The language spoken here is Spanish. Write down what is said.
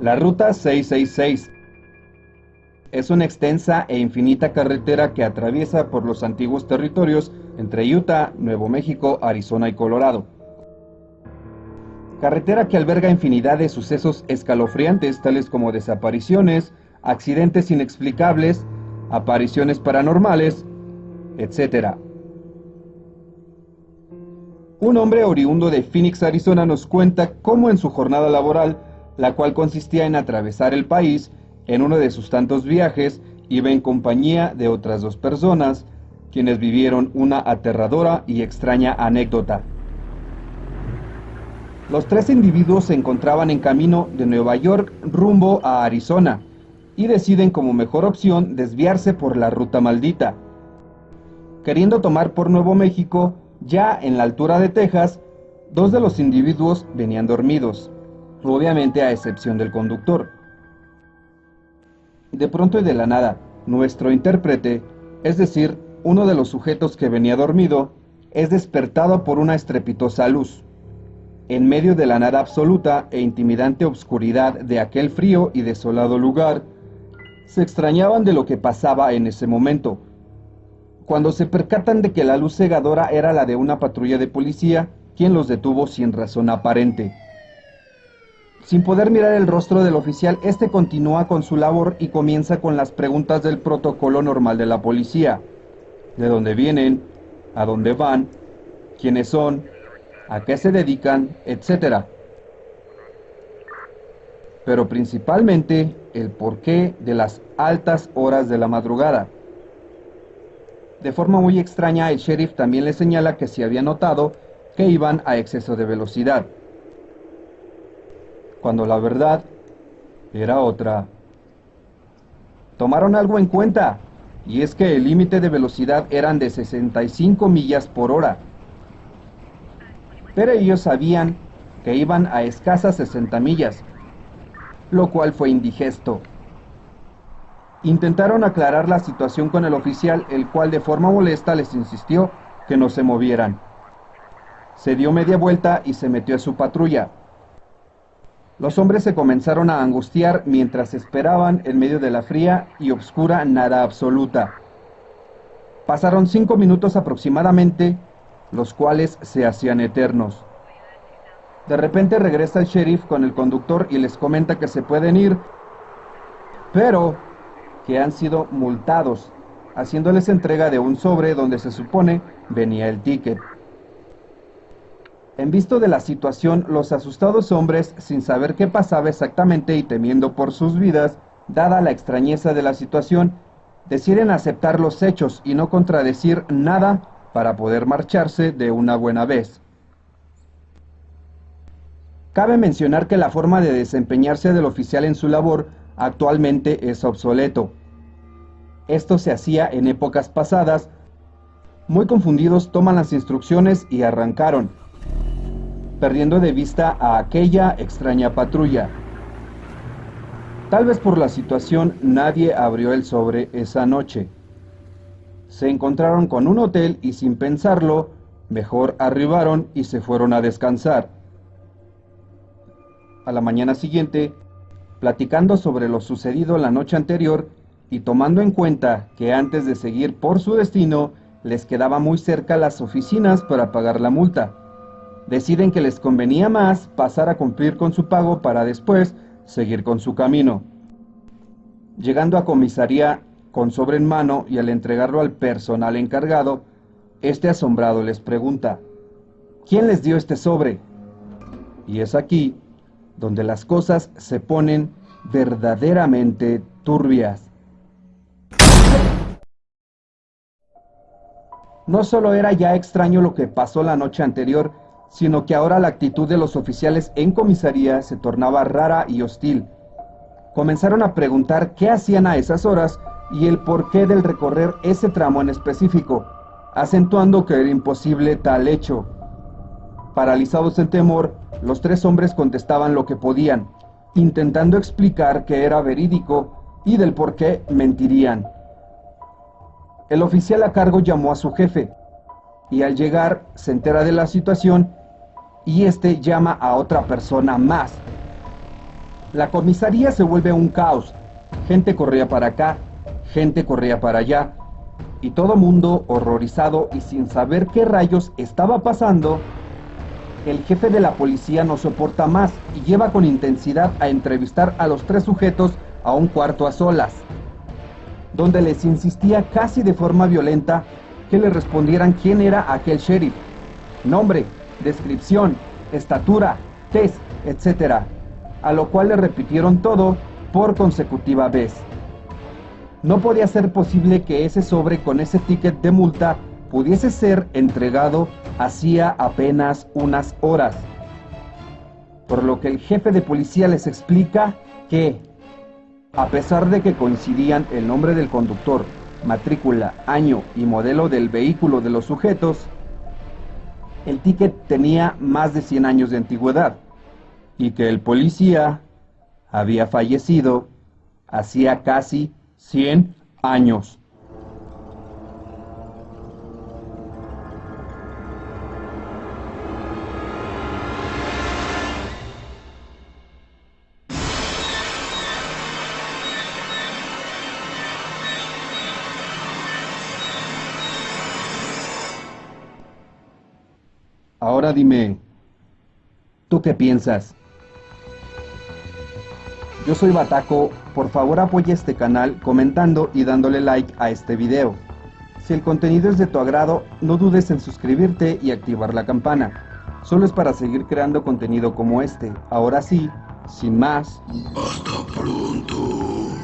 La Ruta 666 es una extensa e infinita carretera que atraviesa por los antiguos territorios entre Utah, Nuevo México, Arizona y Colorado. Carretera que alberga infinidad de sucesos escalofriantes tales como desapariciones, accidentes inexplicables, apariciones paranormales, etc. Un hombre oriundo de Phoenix, Arizona nos cuenta cómo en su jornada laboral, la cual consistía en atravesar el país, en uno de sus tantos viajes, iba en compañía de otras dos personas, quienes vivieron una aterradora y extraña anécdota. Los tres individuos se encontraban en camino de Nueva York rumbo a Arizona y deciden como mejor opción desviarse por la ruta maldita. Queriendo tomar por Nuevo México, ya en la altura de Texas, dos de los individuos venían dormidos, obviamente a excepción del conductor. De pronto y de la nada, nuestro intérprete, es decir, uno de los sujetos que venía dormido, es despertado por una estrepitosa luz. En medio de la nada absoluta e intimidante obscuridad de aquel frío y desolado lugar, se extrañaban de lo que pasaba en ese momento. Cuando se percatan de que la luz cegadora era la de una patrulla de policía, quien los detuvo sin razón aparente. Sin poder mirar el rostro del oficial, este continúa con su labor y comienza con las preguntas del protocolo normal de la policía. De dónde vienen, a dónde van, quiénes son, a qué se dedican, etc. Pero principalmente el porqué de las altas horas de la madrugada. De forma muy extraña, el sheriff también le señala que se había notado que iban a exceso de velocidad cuando la verdad era otra. Tomaron algo en cuenta, y es que el límite de velocidad eran de 65 millas por hora. Pero ellos sabían que iban a escasas 60 millas, lo cual fue indigesto. Intentaron aclarar la situación con el oficial, el cual de forma molesta les insistió que no se movieran. Se dio media vuelta y se metió a su patrulla, los hombres se comenzaron a angustiar mientras esperaban en medio de la fría y oscura nada absoluta. Pasaron cinco minutos aproximadamente, los cuales se hacían eternos. De repente regresa el sheriff con el conductor y les comenta que se pueden ir, pero que han sido multados, haciéndoles entrega de un sobre donde se supone venía el ticket. En visto de la situación, los asustados hombres, sin saber qué pasaba exactamente y temiendo por sus vidas, dada la extrañeza de la situación, deciden aceptar los hechos y no contradecir nada para poder marcharse de una buena vez. Cabe mencionar que la forma de desempeñarse del oficial en su labor actualmente es obsoleto. Esto se hacía en épocas pasadas. Muy confundidos toman las instrucciones y arrancaron, perdiendo de vista a aquella extraña patrulla. Tal vez por la situación nadie abrió el sobre esa noche. Se encontraron con un hotel y sin pensarlo, mejor arribaron y se fueron a descansar. A la mañana siguiente, platicando sobre lo sucedido la noche anterior y tomando en cuenta que antes de seguir por su destino les quedaba muy cerca las oficinas para pagar la multa deciden que les convenía más pasar a cumplir con su pago para después seguir con su camino. Llegando a comisaría con sobre en mano y al entregarlo al personal encargado, este asombrado les pregunta, ¿quién les dio este sobre? Y es aquí donde las cosas se ponen verdaderamente turbias. No solo era ya extraño lo que pasó la noche anterior, sino que ahora la actitud de los oficiales en comisaría se tornaba rara y hostil. Comenzaron a preguntar qué hacían a esas horas y el porqué del recorrer ese tramo en específico, acentuando que era imposible tal hecho. Paralizados en temor, los tres hombres contestaban lo que podían, intentando explicar que era verídico y del por qué mentirían. El oficial a cargo llamó a su jefe, y al llegar se entera de la situación y este llama a otra persona más. La comisaría se vuelve un caos. Gente corría para acá, gente corría para allá, y todo mundo horrorizado y sin saber qué rayos estaba pasando, el jefe de la policía no soporta más y lleva con intensidad a entrevistar a los tres sujetos a un cuarto a solas, donde les insistía casi de forma violenta que le respondieran quién era aquel sheriff, nombre, descripción, estatura, test, etc., a lo cual le repitieron todo por consecutiva vez. No podía ser posible que ese sobre con ese ticket de multa pudiese ser entregado hacía apenas unas horas. Por lo que el jefe de policía les explica que, a pesar de que coincidían el nombre del conductor, matrícula, año y modelo del vehículo de los sujetos, el ticket tenía más de 100 años de antigüedad y que el policía había fallecido hacía casi 100 años. Ahora dime, ¿tú qué piensas? Yo soy Bataco, por favor apoya este canal comentando y dándole like a este video. Si el contenido es de tu agrado, no dudes en suscribirte y activar la campana. Solo es para seguir creando contenido como este. Ahora sí, sin más. Hasta pronto.